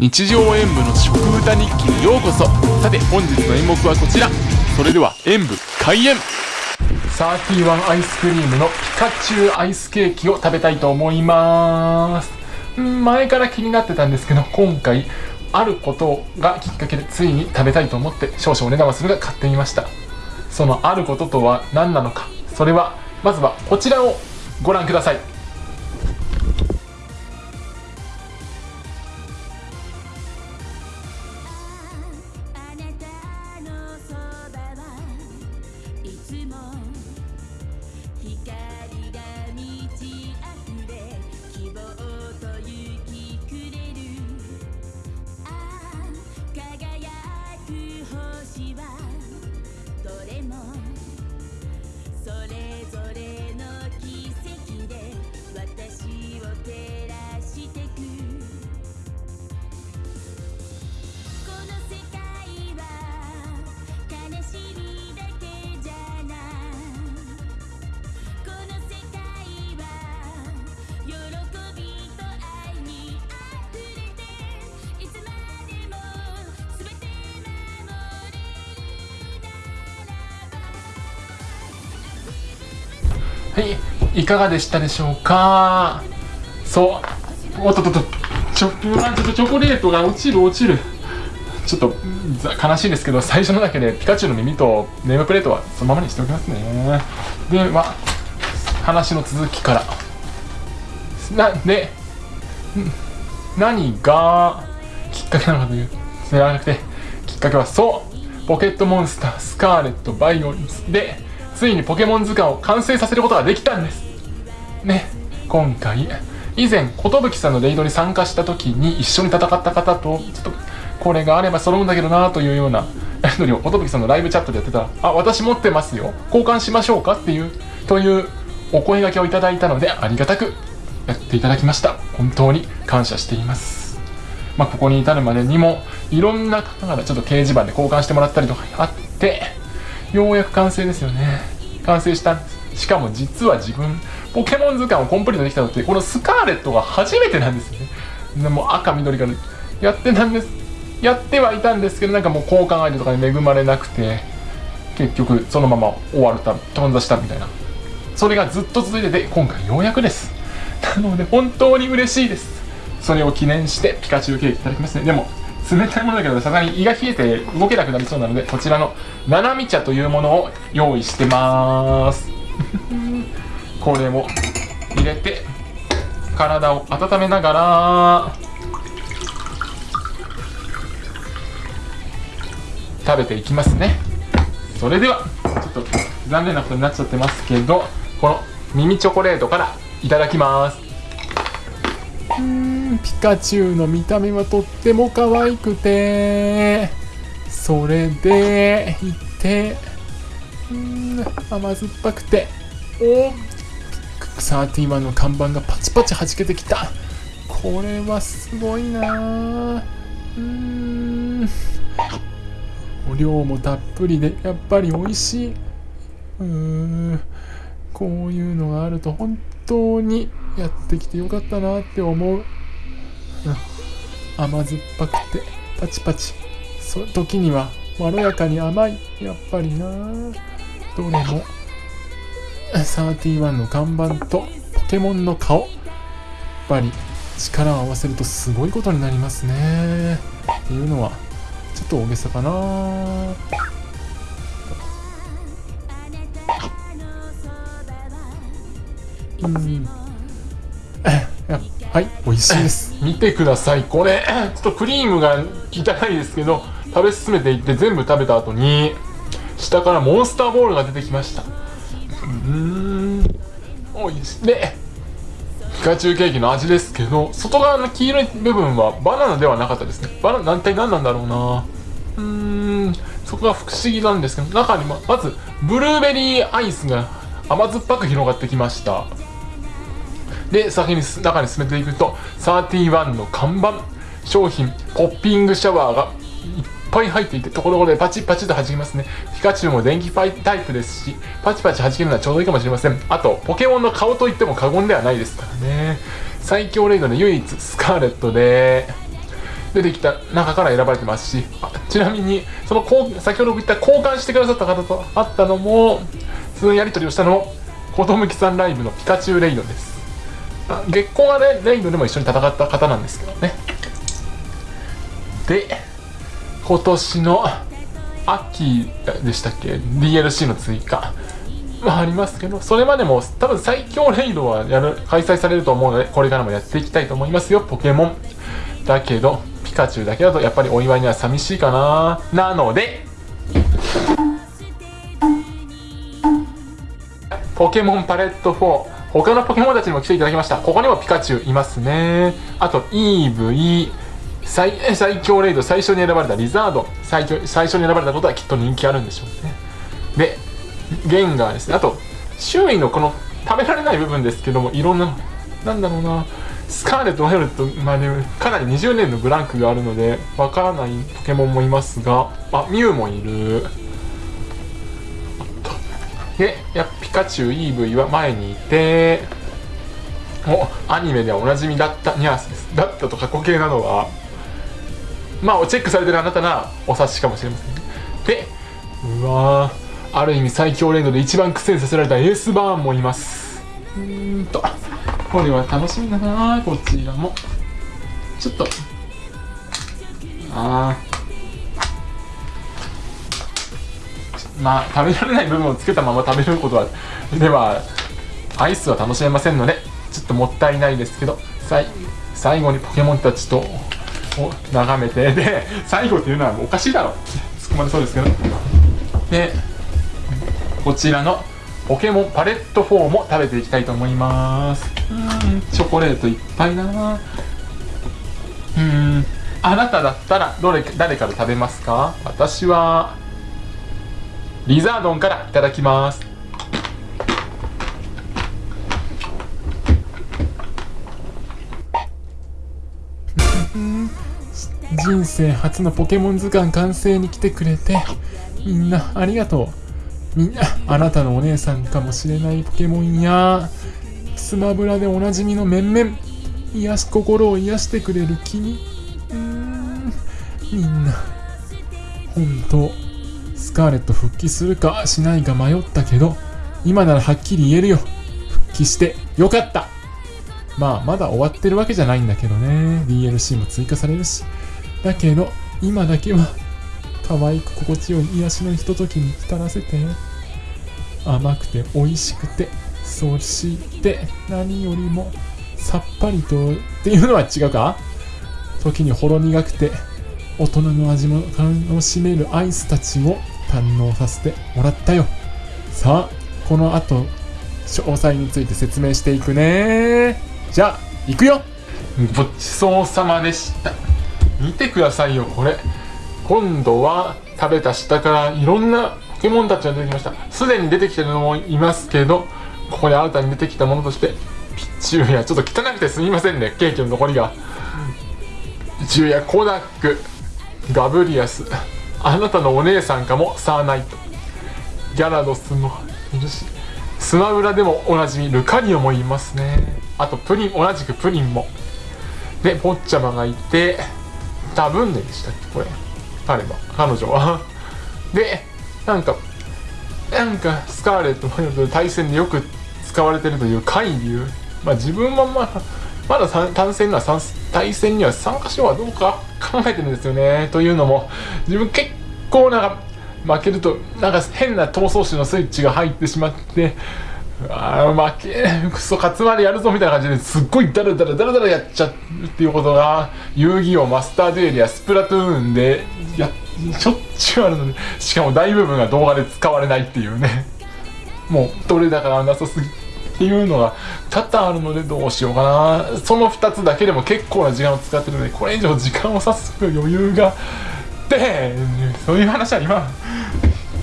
日常演舞の食歌日記にようこそ。さて本日の演目はこちら。それでは演舞開演。31アイスクリームのピカチュウアイスケーキを食べたいと思います。前から気になってたんですけど今回あることがきっかけでついに食べたいと思って少々お値段はするが買ってみました。そのあることとは何なのか。それはまずはこちらをご覧ください。はいいかがでしたでしょうか？そう。おっとっとっと。ちょちょっとチョコレートが落ちる落ちる。ちょっと悲しいですけど最初のだけでピカチュウの耳とネームプレートはそのままにしておきますね。では話の続きから。なんで何がきっかけなのかというではなくて。きっかけはそう。ポケットモンスタースカーレットバイオリンでついにポケモン図鑑を完成させることができたんですね今回以前寿さんのレイドに参加した時に一緒に戦った方とちょっとこれがあれば揃うんだけどなというようなやり取りを寿さんのライブチャットでやってたら「あ私持ってますよ交換しましょうか?」っていうというお声がけをいただいたのでありがたくやっていただきました本当に感謝していますまあここに至るまでにもいろんな方々ちょっと掲示板で交換してもらったりとかあってようやく完成ですよね。完成した。しかも実は自分ポケモン図鑑をコンプリートできたのってこのスカーレットが初めてなんですよね。でも赤緑からやってたんです。やってはいたんですけどなんかもう交換相手とかに恵まれなくて結局そのまま終わるた頓挫したみたいな。それがずっと続いてて今回ようやくです。なので本当に嬉しいです。それを記念してピカチュウケーキいただきますね。でも冷たいものだけどさすがに胃が冷えて動けなくなりそうなのでこちらのななみ茶というものを用意してます。これを入れて体を温めながら。食べていきますね。それではちょっと残念なことになっちゃってますけどこの耳チョコレートからいただきますうん。ピカチュウの見た目はとっても可愛くてそれでいてうん甘酸っぱくて。お31の看板がパチパチ弾けてきた。これはすごいな。うん。お量もたっぷりでやっぱり美味しい。うこういうのがあると本当にやってきてよかったなって思う、うん、甘酸っぱくてパチパチ。そ時にはまろやかに甘い。やっぱりな。どれも。31の看板とポケモンの顔。やっぱり力を合わせるとすごいことになりますね。っていうのはちょっと大げさかな。うん。はい美味しいです。見てください。これちょっとクリームが汚いですけど食べ進めていって全部食べた後に下からモンスターボールが出てきました。うん。おいしい。でピカチュウケーキの味ですけど外側の黄色い部分はバナナではなかったですね。バナナ一体何なんだろうな。うーん。そこが不思議なんですけど中にまずブルーベリーアイスが甘酸っぱく広がってきました。で先に中に進めていくと31の看板商品ポッピングシャワーがいっぱい入っていてところころでパチパチと弾きますね。ピカチュウも電気パイタイプですしパチパチ弾けるのはちょうどいいかもしれません。あとポケモンの顔といっても過言ではないですからね。最強レイドで唯一スカーレットで出てきた中から選ばれてますしちなみにその先ほど言った交換してくださった方と会ったのもそのやり取りをしたのも子むきさんライブのピカチュウレイドです。月光はねレイドでも一緒に戦った方なんですけどね。で今年の秋でしたっけ？DLC の追加。まあありますけどそれまでも多分最強レイドはやる開催されると思うのでこれからもやっていきたいと思いますよポケモン。だけどピカチュウだけだとやっぱりお祝いには寂しいかな。なのでポケモンパレット4他のポケモンたちにも来ていただきました。ここにもピカチュウいますね。あとイーブイ最最強レイド最初に選ばれたリザード。最強最初に選ばれたことはきっと人気あるんでしょうね。でゲンガーですね。あと周囲のこの食べられない部分ですけどもいろんななんだろうな。スカーレット・ワイオレットまあねかなり20年のブランクがあるのでわからないポケモンもいますが。あミュウもいる。でやピカチュウ EV は前にいておアニメではおなじみだったニャースです。だったと過去形なのはまあチェックされてるあなたなお察しかもしれませんでうわある意味最強レードで一番苦戦させられたエースバーンもいます。うんと。これは楽しみだなこちらもちょっと。ああまあ食べられない部分をつけたまま食べることはではアイスは楽しめませんのでちょっともったいないですけど最後にポケモンたちとを眺めてで最後っていうのはおかしいだろ。突っ込まれそうですけど。でこちらのポケモンパレット4も食べていきたいと思います。うんチョコレートいっぱいだな。うんあなただったらどれ誰から食べますか？私はリザードンからいただきます。人生初のポケモン図鑑完成に来てくれてみんなありがとう。みんなあなたのお姉さんかもしれないポケモンやスマブラでおなじみの面々癒し心を癒してくれる君。うん。みんな本当スカーレット復帰するかしないか迷ったけど今ならはっきり言えるよ。復帰してよかった。まあまだ終わってるわけじゃないんだけどね。DLC も追加されるし。だけど今だけは可愛く心地よい癒しのひとときに浸らせて。甘くて美味しくてそして何よりもさっぱりとっていうのは違うか？時にほろ苦くて大人の味も楽しめるアイスたちを堪能させてもらったよ。さあこの後詳細について説明していくね。じゃあ行くよ。ごちそうさまでした。見てくださいよこれ。今度は食べた下からいろんなポケモンたちが出てきました。すでに出てきてるのもいますけどここで新たに出てきたものとしてピッチューやちょっと汚くてすみませんね。ケーキの残りが。ピッチューやコダックガブリアスあなたのお姉さんかもサーナイト。ギャラドスもいるしスマブラでもおなじみルカリオもいますね。あとプリン同じくプリンも。でポッチャマがいて多分ねでしたっけ？これ。彼は。彼女は。でなんかなんかスカーレット・マヨと対戦でよく使われてるという海流まあ自分もまあまだ対戦には対戦には参加しようはどうか考えてるんですよね。というのも自分結構なんか負けるとなんか変な闘争心のスイッチが入ってしまってあ負けクソ勝つまでやるぞみたいな感じですっごいダラダラダラダラやっちゃうっていうことが遊戯王マスターデュエルやスプラトゥーンでやしょっちゅうあるのでしかも大部分が動画で使われないっていうね。もうどれだからなさすぎっていうのが多々あるのでどうしようかな。その2つだけでも結構な時間を使ってるのでこれ以上時間を割す余裕が。でそういう話は今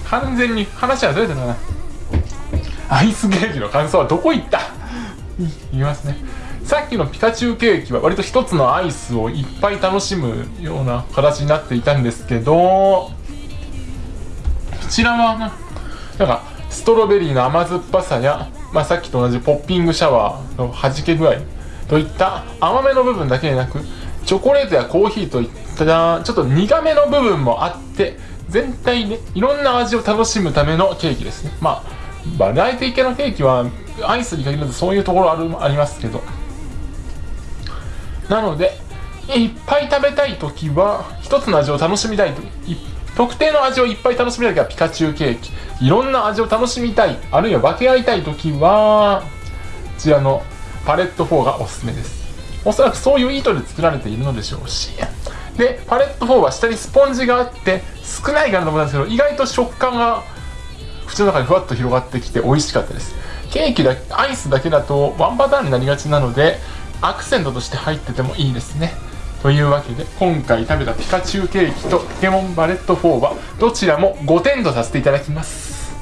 完全に話はずれてるな。アイスケーキの感想はどこ行った？言いますね。さっきのピカチュウケーキは割と一つのアイスをいっぱい楽しむような形になっていたんですけどこちらはなんかストロベリーの甘酸っぱさや、まあ、さっきと同じポッピングシャワーの弾け具合といった甘めの部分だけでなくチョコレートやコーヒーといったちょっと苦めの部分もあって全体ねいろんな味を楽しむためのケーキですね。まあバラエティ系のケーキはアイスに限らずそういうところあるありますけど。なのでいっぱい食べたい時は一つの味を楽しみたいといっ特定の味をいっぱい楽しみたい時はピカチュウケーキ。いろんな味を楽しみたいあるいは分け合いたい時はこちらのパレット4がおすすめです。おそらくそういう意図で作られているのでしょうし。でパレット4は下にスポンジがあって少ないかなと思ったんですけど意外と食感が口の中にふわっと広がってきて美味しかったです。ケーキだアイスだけだとワンパターンになりがちなのでアクセントとして入っててもいいですね。というわけで今回食べたピカチュウケーキとポケモンバレット4はどちらも5点とさせていただきます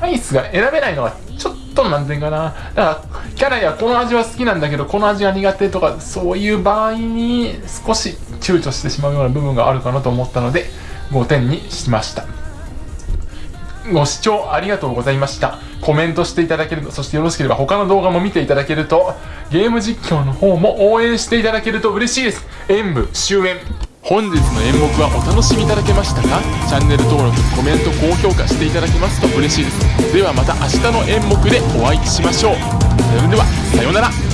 アイスが選べないのはちょっと何点かなだからキャラやこの味は好きなんだけどこの味が苦手とかそういう場合に少し躊躇してしまうような部分があるかなと思ったので5点にしましたご視聴ありがとうございました。コメントしていただけると、そしてよろしければ他の動画も見ていただけると、ゲーム実況の方も応援していただけると嬉しいです。演武終演。本日の演目はお楽しみいただけましたか？チャンネル登録、コメント、高評価していただけますと嬉しいです。ではまた明日の演目でお会いしましょう。それでは、さようなら。